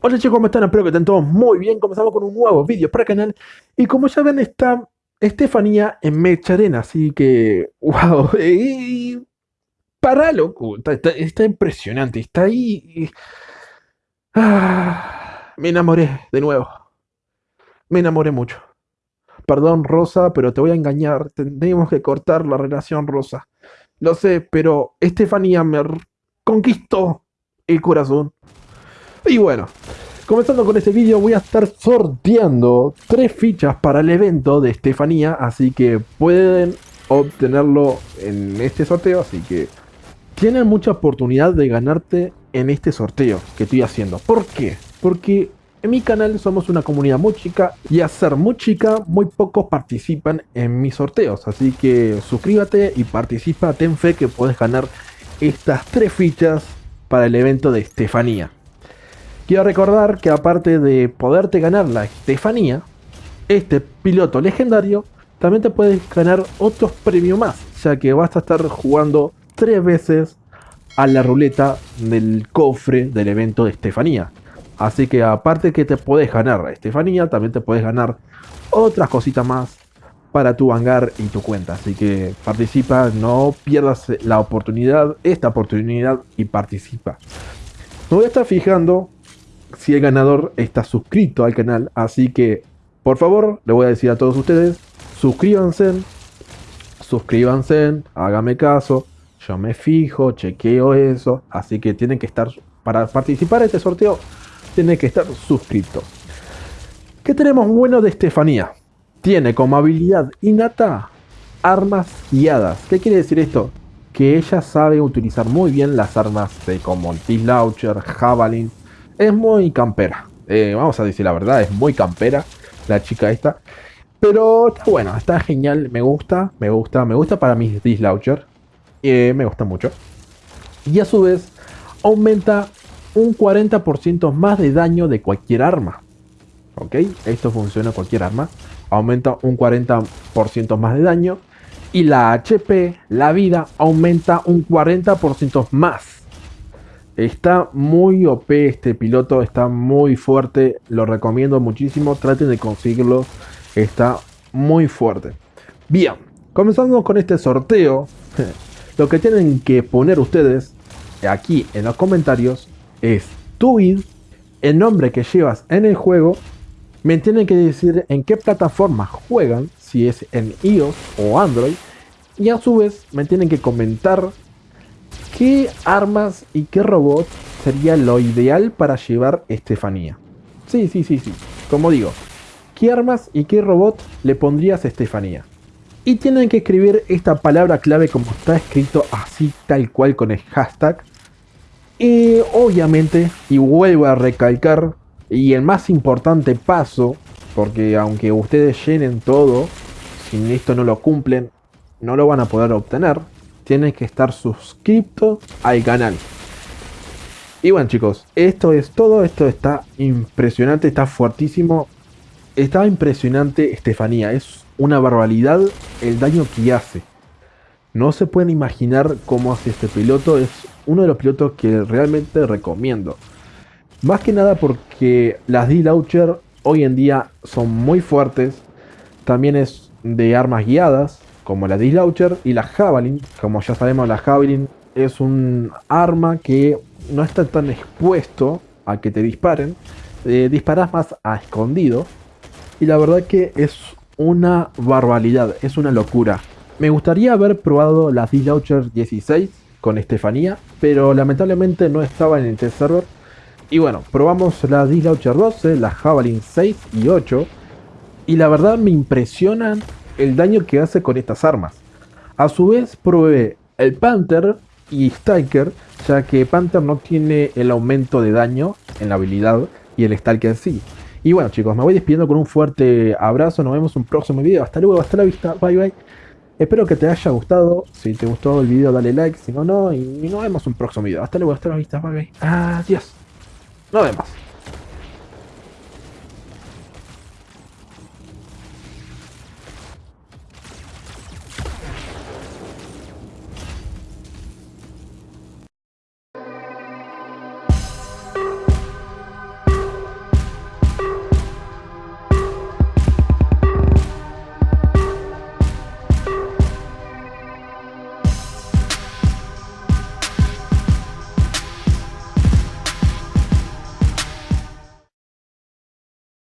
Hola chicos, ¿cómo están? Espero que estén todos muy bien. Comenzamos con un nuevo vídeo para el canal. Y como ya ven, está Estefanía en Mecha Arena. Así que, wow. Y, para loco. Está, impresionante. Está ahí. Ah, me enamoré de nuevo. Me enamoré mucho. Perdón, Rosa, pero te voy a engañar. Tenemos que cortar la relación, Rosa. Lo sé, pero Estefanía me conquistó el corazón. Y bueno, comenzando con este vídeo voy a estar sorteando tres fichas para el evento de Estefanía, así que pueden obtenerlo en este sorteo, así que tienen mucha oportunidad de ganarte en este sorteo que estoy haciendo. ¿Por qué? Porque en mi canal somos una comunidad muy chica y a ser muy chica, muy pocos participan en mis sorteos. Así que suscríbete y participa, ten fe que puedes ganar estas tres fichas para el evento de Estefanía. Quiero recordar que aparte de poderte ganar la Estefanía, este piloto legendario también te puedes ganar otros premios más, ya que vas a estar jugando tres veces a la ruleta del cofre del evento de Estefanía. Así que aparte que te puedes ganar a Estefanía, también te puedes ganar otras cositas más para tu hangar y tu cuenta. Así que participa, no pierdas la oportunidad, esta oportunidad y participa. Me voy a estar fijando si el ganador está suscrito al canal. Así que, por favor, le voy a decir a todos ustedes, suscríbanse, suscríbanse, hágame caso. Yo me fijo, chequeo eso. Así que tienen que estar, para participar en este sorteo, tienen que estar suscritos. ¿Qué tenemos bueno de Estefanía? Tiene como habilidad innata armas guiadas. ¿Qué quiere decir esto? Que ella sabe utilizar muy bien las armas de como el T-Launcher, Javelin, es muy campera. Eh, vamos a decir la verdad, es muy campera la chica esta. Pero está bueno, está genial, me gusta, me gusta, me gusta para mis Dislauncher. Eh, me gusta mucho. Y a su vez, aumenta un 40% más de daño de cualquier arma. ¿Ok? Esto funciona cualquier arma. Aumenta un 40% más de daño. Y la HP, la vida, aumenta un 40% más. Está muy OP este piloto, está muy fuerte, lo recomiendo muchísimo, traten de conseguirlo, está muy fuerte. Bien, comenzando con este sorteo, lo que tienen que poner ustedes aquí en los comentarios es tu id, el nombre que llevas en el juego, me tienen que decir en qué plataforma juegan, si es en iOS o Android, y a su vez me tienen que comentar ¿Qué armas y qué robot sería lo ideal para llevar Estefanía? Sí, sí, sí, sí. Como digo, ¿qué armas y qué robot le pondrías a Estefanía? Y tienen que escribir esta palabra clave como está escrito así tal cual con el hashtag. Y obviamente, y vuelvo a recalcar, y el más importante paso, porque aunque ustedes llenen todo, si esto no lo cumplen, no lo van a poder obtener tienen que estar suscrito al canal. Y bueno chicos, esto es todo, esto está impresionante, está fuertísimo. Está impresionante Estefanía, es una barbaridad el daño que hace. No se pueden imaginar cómo hace este piloto, es uno de los pilotos que realmente recomiendo. Más que nada porque las D-Launcher hoy en día son muy fuertes, también es de armas guiadas, como la Dislauncher y la Javelin. Como ya sabemos, la Javelin es un arma que no está tan expuesto a que te disparen. Eh, disparas más a escondido. Y la verdad que es una barbaridad, es una locura. Me gustaría haber probado la D-Launcher 16 con Estefanía, pero lamentablemente no estaba en el test server. Y bueno, probamos la D-Launcher 12, la Javelin 6 y 8. Y la verdad me impresionan el daño que hace con estas armas. A su vez probé el Panther y Stalker, ya que Panther no tiene el aumento de daño en la habilidad y el Stalker sí. Y bueno chicos, me voy despidiendo con un fuerte abrazo, nos vemos en un próximo video, hasta luego, hasta la vista, bye bye. Espero que te haya gustado, si te gustó el video dale like, si no no, y nos vemos en un próximo video, hasta luego, hasta la vista, bye bye. Adiós, nos vemos.